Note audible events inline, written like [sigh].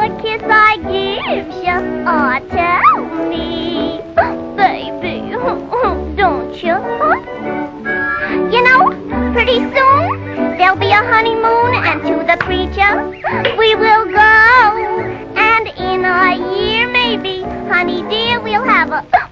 What kiss I give you? Oh, tell me, baby, [laughs] don't you? You know, pretty soon there'll be a honeymoon, and to the preacher we will go. And in a year, maybe, honey dear, we'll have a